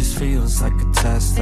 just feels like a test.